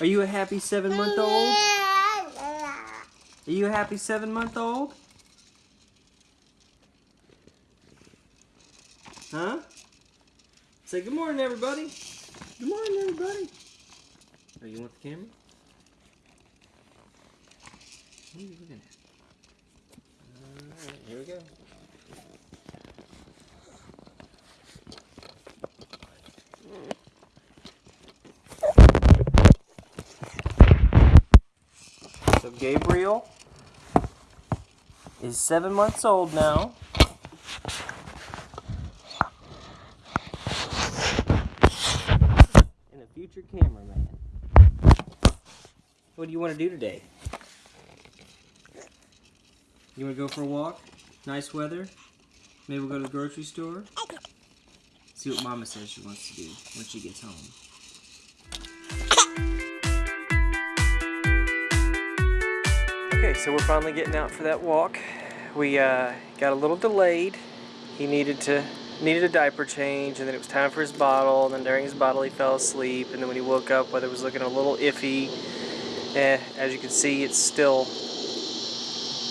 Are you a happy seven month old? Are you a happy seven month old? Huh? Say good morning, everybody. Good morning, everybody. Oh, you want the camera? What are you looking at? Alright, here we go. So Gabriel is seven months old now. And a future cameraman. What do you want to do today? You want to go for a walk? Nice weather? Maybe we'll go to the grocery store? See what Mama says she wants to do when she gets home. Okay, so we're finally getting out for that walk. We uh, got a little delayed. He needed to needed a diaper change, and then it was time for his bottle. And then during his bottle, he fell asleep. And then when he woke up, weather was looking a little iffy. Eh, as you can see, it's still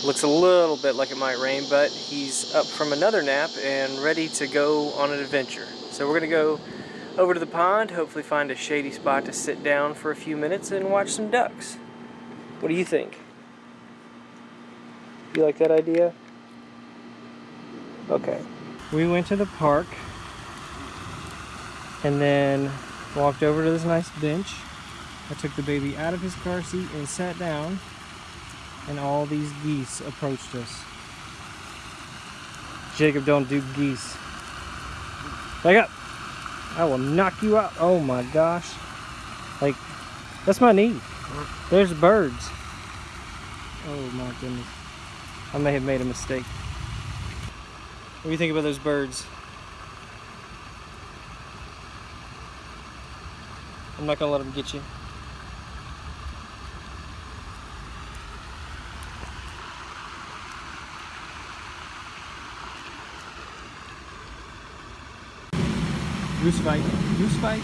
looks a little bit like it might rain, but he's up from another nap and ready to go on an adventure. So we're gonna go over to the pond, hopefully find a shady spot to sit down for a few minutes and watch some ducks. What do you think? You like that idea? Okay. We went to the park and then walked over to this nice bench. I took the baby out of his car seat and sat down and all these geese approached us. Jacob, don't do geese. Back up. I will knock you out. Oh my gosh. Like, that's my knee. There's birds. Oh my goodness. I may have made a mistake. What do you think about those birds? I'm not gonna let them get you. Goose fight. Goose fight.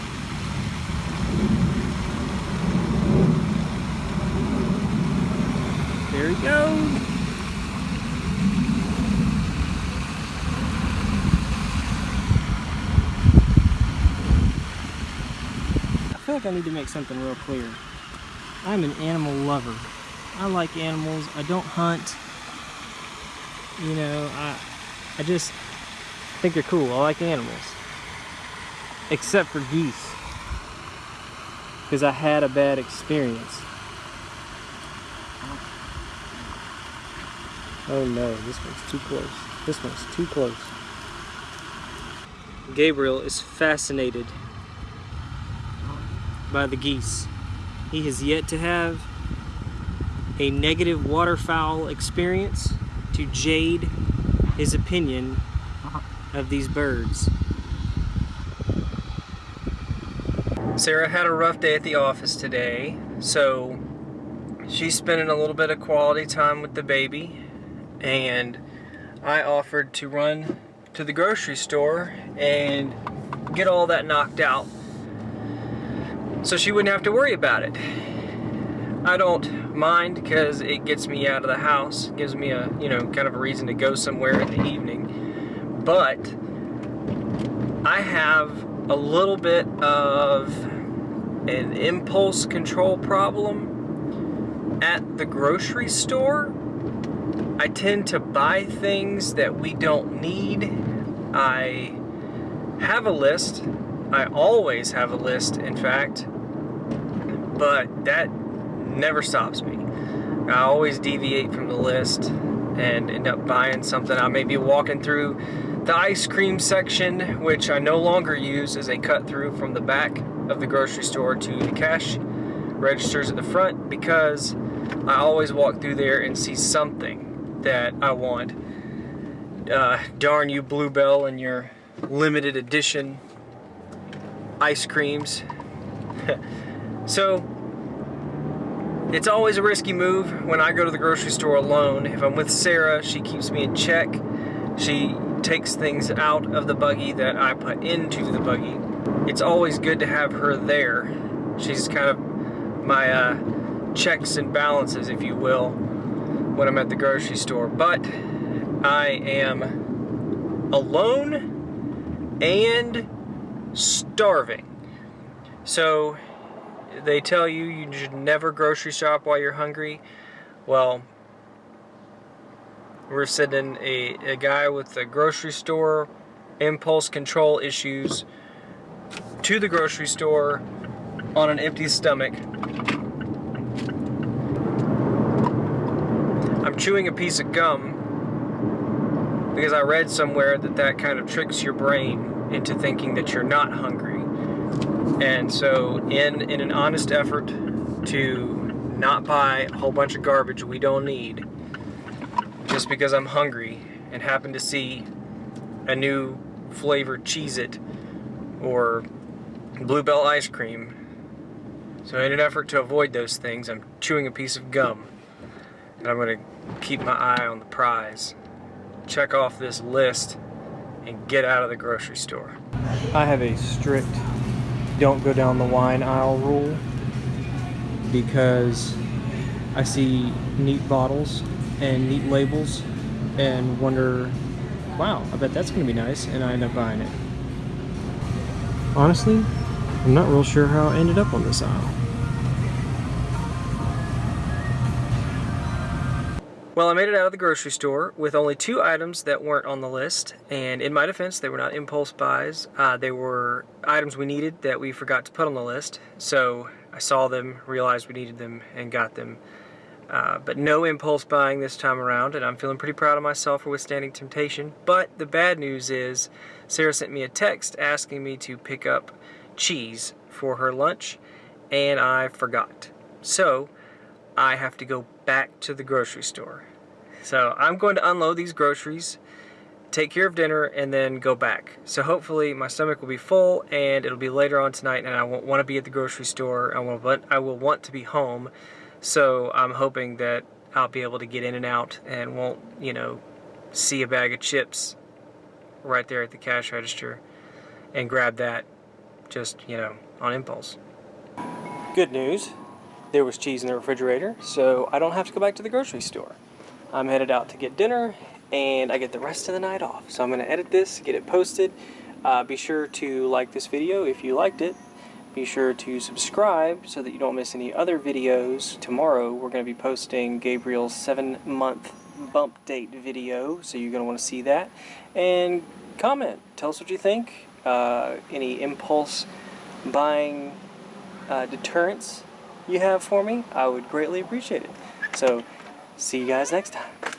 There he goes. Feel like I need to make something real clear. I'm an animal lover. I like animals. I don't hunt. You know, I I just think they're cool. I like animals except for geese because I had a bad experience. Oh no, this one's too close. This one's too close. Gabriel is fascinated by the geese. He has yet to have a negative waterfowl experience to jade his opinion uh-huh. of these birds. Sarah had a rough day at the office today, so she's spending a little bit of quality time with the baby, and I offered to run to the grocery store and get all that knocked out so she wouldn't have to worry about it. I don't mind because it gets me out of the house, gives me a, you know, kind of a reason to go somewhere in the evening. But I have a little bit of an impulse control problem at the grocery store. I tend to buy things that we don't need. I have a list. I always have a list, in fact, but that never stops me. I always deviate from the list and end up buying something. I may be walking through the ice cream section, which I no longer use as a cut through from the back of the grocery store to the cash registers at the front because I always walk through there and see something that I want. Uh, darn you Bluebell and your limited edition ice creams. so it's always a risky move when I go to the grocery store alone. If I'm with Sarah, she keeps me in check. She takes things out of the buggy that I put into the buggy. It's always good to have her there. She's kind of my uh, checks and balances, if you will, when I'm at the grocery store. But I am alone and starving. So they tell you you should never grocery shop while you're hungry. Well, we're sending a, a guy with a grocery store impulse control issues to the grocery store on an empty stomach. I'm chewing a piece of gum because I read somewhere that that kind of tricks your brain into thinking that you're not hungry. And so in, in an honest effort to not buy a whole bunch of garbage we don't need, just because I'm hungry and happen to see a new flavored Cheez-It or Bluebell ice cream. So in an effort to avoid those things, I'm chewing a piece of gum. And I'm going to keep my eye on the prize. Check off this list and get out of the grocery store. I have a strict don't go down the wine aisle rule because I see neat bottles and neat labels and wonder, wow, I bet that's going to be nice, and I end up buying it. Honestly, I'm not real sure how I ended up on this aisle. Well, I made it out of the grocery store with only two items that weren't on the list, and in my defense, they were not impulse buys. Uh, they were items we needed that we forgot to put on the list, so I saw them, realized we needed them, and got them. Uh, but no impulse buying this time around, and I'm feeling pretty proud of myself for withstanding temptation. But the bad news is, Sarah sent me a text asking me to pick up cheese for her lunch, and I forgot. So, I have to go back to the grocery store. So, I'm going to unload these groceries, take care of dinner, and then go back. So hopefully my stomach will be full, and it'll be later on tonight, and I won't want to be at the grocery store. I will, I will want to be home so I'm hoping that I'll be able to get in and out and won't, you know, see a bag of chips right there at the cash register and grab that just, you know, on impulse. Good news, there was cheese in the refrigerator, so I don't have to go back to the grocery store. I'm headed out to get dinner and I get the rest of the night off. So I'm going to edit this, get it posted. Uh, be sure to like this video if you liked it be sure to subscribe so that you don't miss any other videos. Tomorrow we're going to be posting Gabriel's 7-month bump date video, so you're going to want to see that. And comment. Tell us what you think. Uh, any impulse buying uh, deterrents you have for me, I would greatly appreciate it. So, see you guys next time.